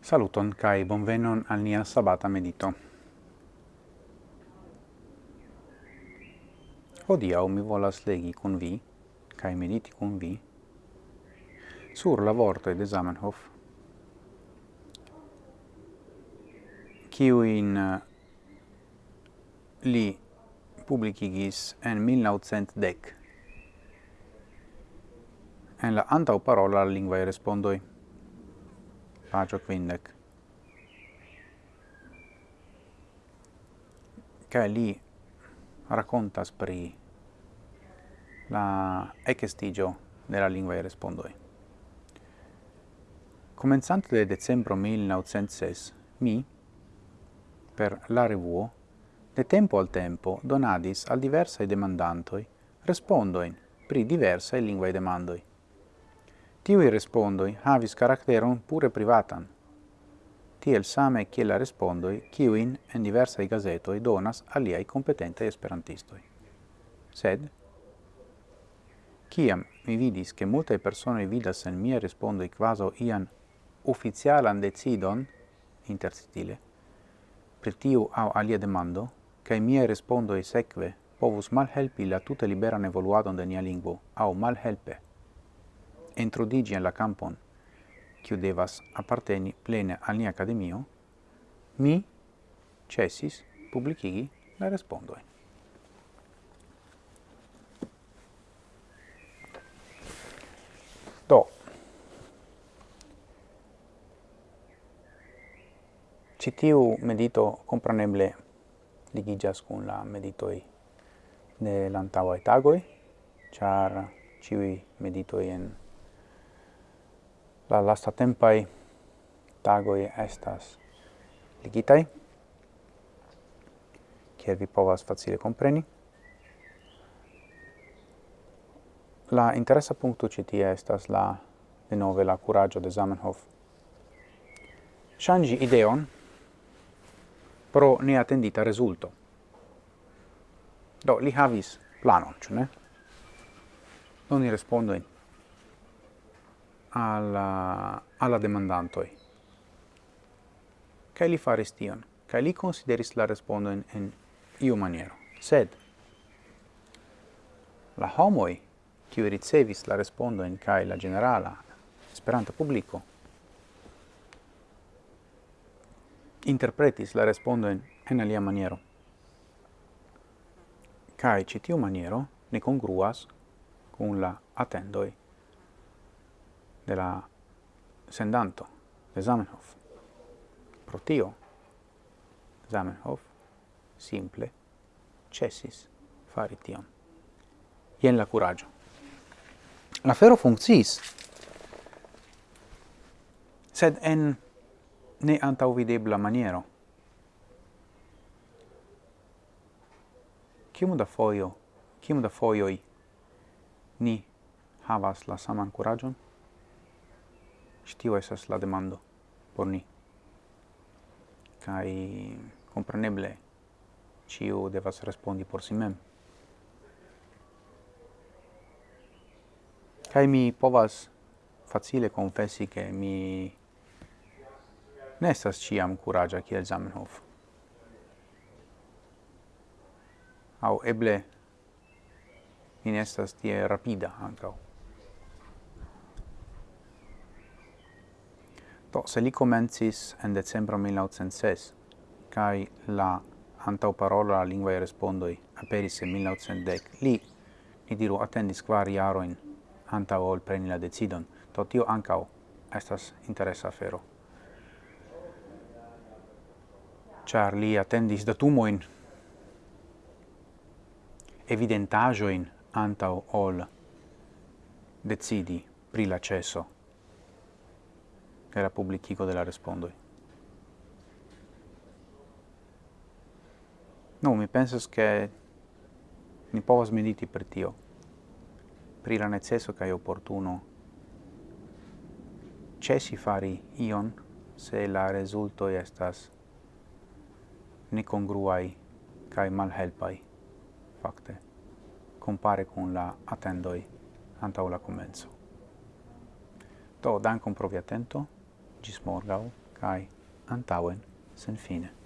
Saluton kai bonvenon al nia sabata medito. Hodiaŭ mi volas legi kun vi kai mediti kun vi sur la vorto de Zamenhof, kiujn uh, li publikigis en 1910 en la antaŭparola lingvaj respondoj pagio quindec. Che li raccontas pri la ecestigio della lingua e respondoi. Comenzante de decembro 1906, mi, per la revuo, de tempo al tempo donadis al diversae demandantoi respondoin pri diversae linguae demandoi. Tiui respondoi havis karakteron pure privatan, tiel same kiel la respondoi kiuin en diversai gazetoi donas aliai competentai esperantistoi. Sed, ciam mi vidis che multae persone vidas en mia respondoi quaso ian ufficialan decidon, interstile, per tiu au alia demando, cae mia respondoi seque povus malhelpi la tuta liberan evoluadon de nia lingvo, au malhelpe, introdigi en la campon, quiu devas apparteni plene al nia academio, mi cessis publicigi la respondoin. Do, citiu medito compraneble ligigas cun la meditoi de l'antauae tagoi, char ciui meditoi en la lasta tempai tagoi estas ligitai, kiel vi povas facile compreni. La interessa puncto citia estas la, de nove, la curaggio de Zamenhof. Shangi ideon pro neatendita resulto. Do, li havis planon, cioè ne? Non ni respondo in alla, alla demandantoi. Kai li faris tion, kai li consideris la respondon en iu maniero. Sed, la homoi, kiu ricevis la respondon kai la generala esperanta publico, interpretis la respondon en alia maniero. Kai citiu maniero ne congruas cum la attendoi de la sendanto de Zamenhof. Pro tio, Zamenhof simple cessis fari tion. Ien la curaggio. La fero funcciis, sed en ne antauvidebla maniero. Cium da foio, cium da foioi ni havas la saman curagion? Tio esas la demando por ni. Kaj compreneble ciu devas respondi por si mem. Kaj mi povas facile confessi che mi ne ciam curagia kiel Zamenhof. Au eble mi nestas tie rapida ancao. Do, se li comencis en decembro 1906, kai la antau parola la lingua respondoi aperis en 1910, li, ni diru, attendis kvar jaroin antau ol preni la decidon, to tio ancau estas interesa afero. Char li attendis datumoin, evidentajoin antau ol decidi pri la cesso era la della de la no, mi pensas che ni povas mediti per tio, pri la neceso è oportuno cesi fari ion se la resulto estas necongruai kaj malhelpai, fakte, compare con la attendoi antau la comenzo. Do, dankon pro via gis morgau, cae antauen sen fine.